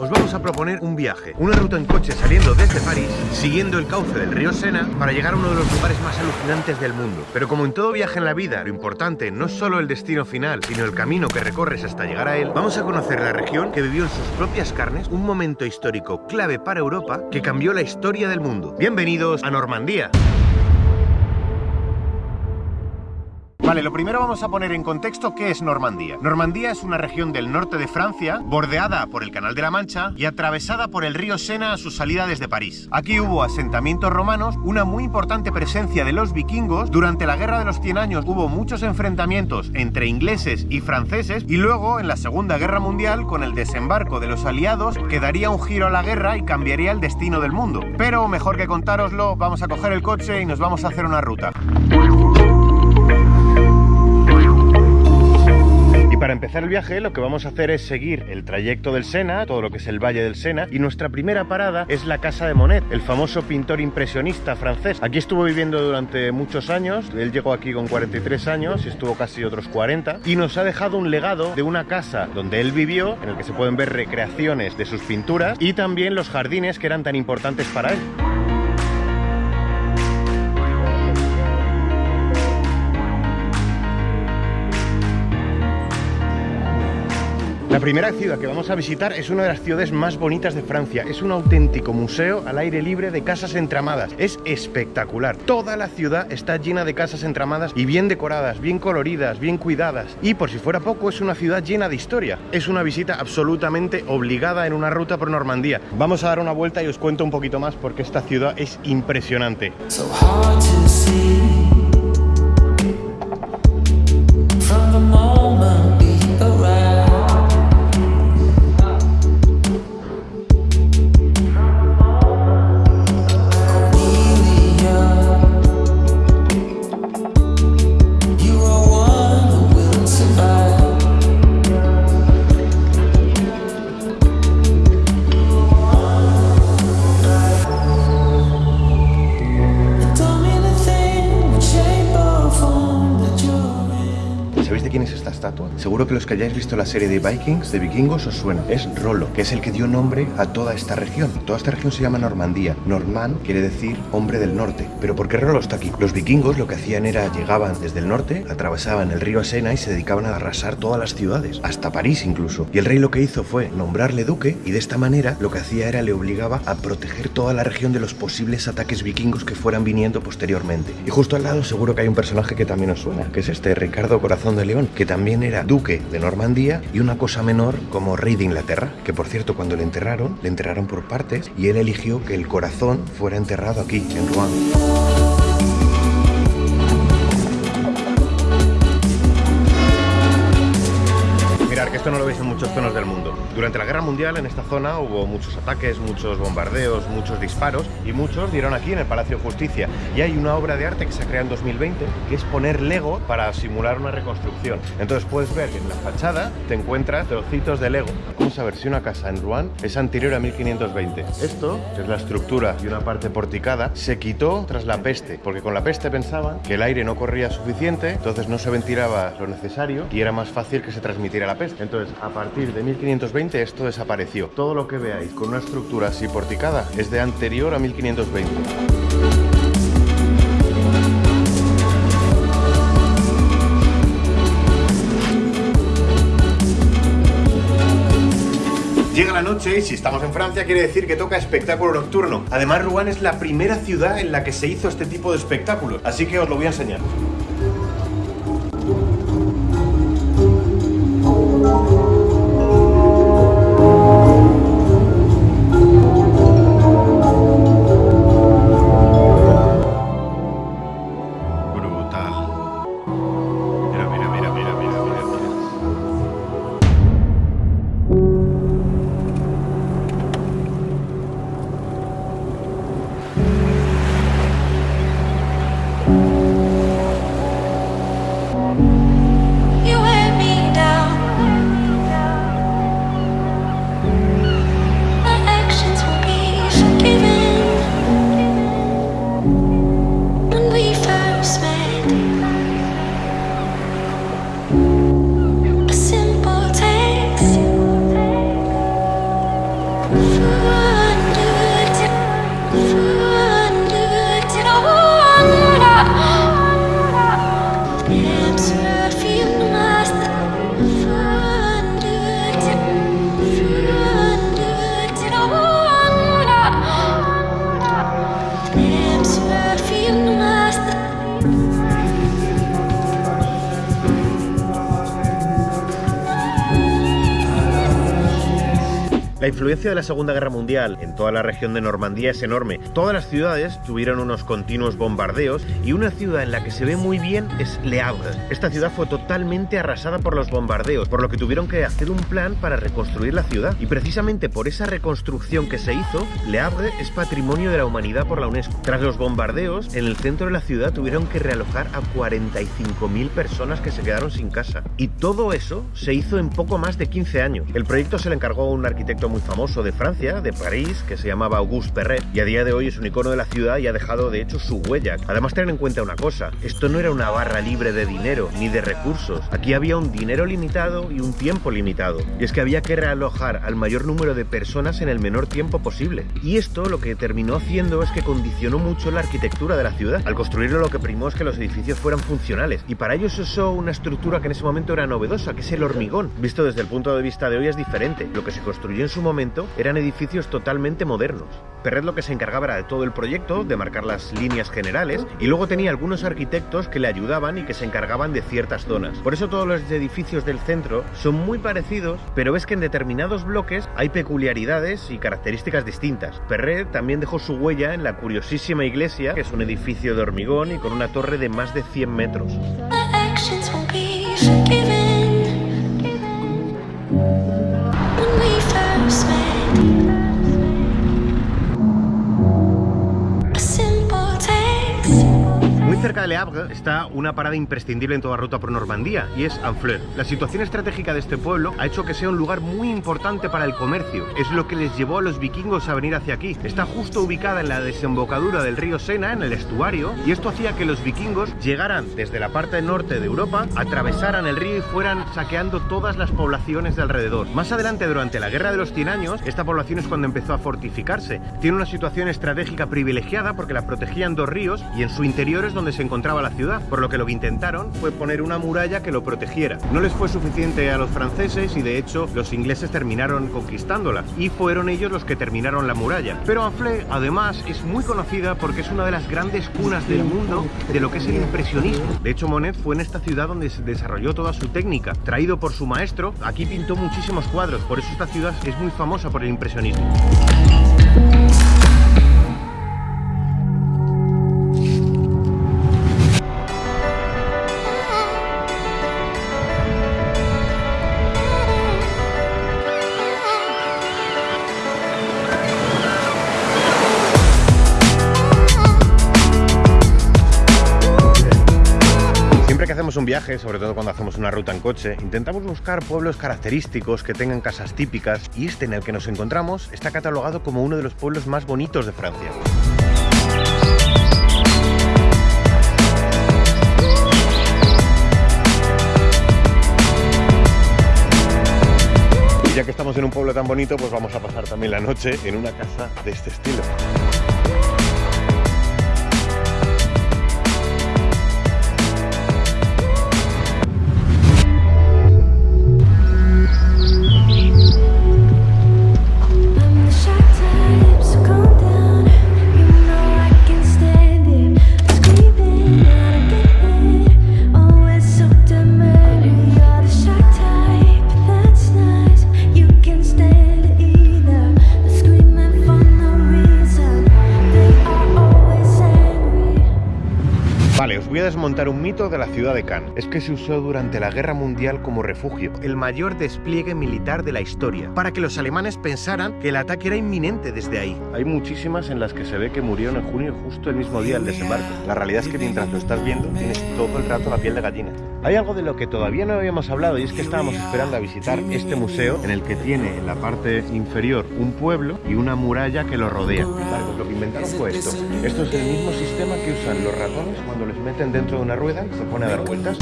Os vamos a proponer un viaje, una ruta en coche saliendo desde París, siguiendo el cauce del río Sena para llegar a uno de los lugares más alucinantes del mundo. Pero como en todo viaje en la vida, lo importante no es solo el destino final, sino el camino que recorres hasta llegar a él, vamos a conocer la región que vivió en sus propias carnes un momento histórico clave para Europa que cambió la historia del mundo. Bienvenidos a Normandía. Vale, lo primero vamos a poner en contexto qué es Normandía. Normandía es una región del norte de Francia, bordeada por el Canal de la Mancha y atravesada por el río Sena a su salida desde París. Aquí hubo asentamientos romanos, una muy importante presencia de los vikingos, durante la Guerra de los 100 años hubo muchos enfrentamientos entre ingleses y franceses y luego en la Segunda Guerra Mundial con el desembarco de los aliados que daría un giro a la guerra y cambiaría el destino del mundo. Pero mejor que contároslo, vamos a coger el coche y nos vamos a hacer una ruta. Empezar el viaje lo que vamos a hacer es seguir el trayecto del Sena, todo lo que es el Valle del Sena, y nuestra primera parada es la Casa de Monet, el famoso pintor impresionista francés. Aquí estuvo viviendo durante muchos años, él llegó aquí con 43 años y estuvo casi otros 40, y nos ha dejado un legado de una casa donde él vivió, en el que se pueden ver recreaciones de sus pinturas, y también los jardines que eran tan importantes para él. La primera ciudad que vamos a visitar es una de las ciudades más bonitas de Francia. Es un auténtico museo al aire libre de casas entramadas. Es espectacular. Toda la ciudad está llena de casas entramadas y bien decoradas, bien coloridas, bien cuidadas. Y por si fuera poco, es una ciudad llena de historia. Es una visita absolutamente obligada en una ruta por Normandía. Vamos a dar una vuelta y os cuento un poquito más porque esta ciudad es impresionante. Seguro que los que hayáis visto la serie de Vikings, de vikingos, os suena. Es Rolo, que es el que dio nombre a toda esta región. Toda esta región se llama Normandía. Normand quiere decir hombre del norte. Pero ¿por qué Rolo está aquí? Los vikingos lo que hacían era llegaban desde el norte, atravesaban el río Sena y se dedicaban a arrasar todas las ciudades, hasta París incluso. Y el rey lo que hizo fue nombrarle duque y de esta manera lo que hacía era le obligaba a proteger toda la región de los posibles ataques vikingos que fueran viniendo posteriormente. Y justo al lado seguro que hay un personaje que también os suena, que es este Ricardo Corazón de León, que también era duque de Normandía y una cosa menor como rey de Inglaterra, que por cierto cuando le enterraron, le enterraron por partes y él eligió que el corazón fuera enterrado aquí, en Rouen. Esto no lo veis en muchas zonas del mundo. Durante la Guerra Mundial en esta zona hubo muchos ataques, muchos bombardeos, muchos disparos y muchos dieron aquí en el Palacio de Justicia. Y hay una obra de arte que se ha creado en 2020 que es poner Lego para simular una reconstrucción. Entonces puedes ver que en la fachada te encuentras trocitos de Lego. Vamos a ver si una casa en Rouen es anterior a 1520. Esto, es la estructura y una parte porticada, se quitó tras la peste, porque con la peste pensaban que el aire no corría suficiente, entonces no se ventilaba lo necesario y era más fácil que se transmitiera la peste. Entonces, a partir de 1520 esto desapareció. Todo lo que veáis con una estructura así porticada es de anterior a 1520. Llega la noche y si estamos en Francia quiere decir que toca espectáculo nocturno. Además, Rouen es la primera ciudad en la que se hizo este tipo de espectáculos, así que os lo voy a enseñar. La influencia de la Segunda Guerra Mundial en toda la región de Normandía es enorme. Todas las ciudades tuvieron unos continuos bombardeos y una ciudad en la que se ve muy bien es Le Havre. Esta ciudad fue totalmente arrasada por los bombardeos, por lo que tuvieron que hacer un plan para reconstruir la ciudad. Y precisamente por esa reconstrucción que se hizo, Le Havre es patrimonio de la humanidad por la UNESCO. Tras los bombardeos, en el centro de la ciudad tuvieron que realojar a 45.000 personas que se quedaron sin casa. Y todo eso se hizo en poco más de 15 años. El proyecto se le encargó a un arquitecto muy famoso de Francia, de París, que se llamaba Auguste Perret, y a día de hoy es un icono de la ciudad y ha dejado de hecho su huella. Además, tener en cuenta una cosa, esto no era una barra libre de dinero ni de recursos. Aquí había un dinero limitado y un tiempo limitado. Y es que había que realojar al mayor número de personas en el menor tiempo posible. Y esto lo que terminó haciendo es que condicionó mucho la arquitectura de la ciudad. Al construirlo lo que primó es que los edificios fueran funcionales. Y para ello se usó una estructura que en ese momento era novedosa, que es el hormigón. Visto desde el punto de vista de hoy es diferente. Lo que se construyó en su momento eran edificios totalmente modernos. Perret lo que se encargaba era de todo el proyecto, de marcar las líneas generales, y luego tenía algunos arquitectos que le ayudaban y que se encargaban de ciertas zonas. Por eso todos los edificios del centro son muy parecidos, pero ves que en determinados bloques hay peculiaridades y características distintas. Perret también dejó su huella en la curiosísima iglesia, que es un edificio de hormigón y con una torre de más de 100 metros. De Le Havre está una parada imprescindible en toda ruta por Normandía y es Honfleur. La situación estratégica de este pueblo ha hecho que sea un lugar muy importante para el comercio. Es lo que les llevó a los vikingos a venir hacia aquí. Está justo ubicada en la desembocadura del río Sena, en el estuario, y esto hacía que los vikingos llegaran desde la parte norte de Europa, atravesaran el río y fueran saqueando todas las poblaciones de alrededor. Más adelante, durante la Guerra de los 100 años, esta población es cuando empezó a fortificarse. Tiene una situación estratégica privilegiada porque la protegían dos ríos y en su interior es donde se encontraba la ciudad, por lo que lo que intentaron fue poner una muralla que lo protegiera. No les fue suficiente a los franceses y de hecho los ingleses terminaron conquistándola y fueron ellos los que terminaron la muralla. Pero Anflé además es muy conocida porque es una de las grandes cunas del mundo de lo que es el impresionismo. De hecho Monet fue en esta ciudad donde se desarrolló toda su técnica. Traído por su maestro, aquí pintó muchísimos cuadros, por eso esta ciudad es muy famosa por el impresionismo. Un viaje, sobre todo cuando hacemos una ruta en coche, intentamos buscar pueblos característicos que tengan casas típicas y este en el que nos encontramos está catalogado como uno de los pueblos más bonitos de Francia. Y ya que estamos en un pueblo tan bonito, pues vamos a pasar también la noche en una casa de este estilo. Desmontar un mito de la ciudad de Cannes. Es que se usó durante la Guerra Mundial como refugio, el mayor despliegue militar de la historia, para que los alemanes pensaran que el ataque era inminente desde ahí. Hay muchísimas en las que se ve que murieron en junio justo el mismo día del desembarco. La realidad es que mientras lo estás viendo tienes todo el rato la piel de gallina. Hay algo de lo que todavía no habíamos hablado y es que estábamos esperando a visitar este museo en el que tiene en la parte inferior un pueblo y una muralla que lo rodea. Pues lo que inventaron fue esto. Esto es el mismo sistema que usan los ratones cuando les meten dentro de una rueda, se pone a dar vueltas.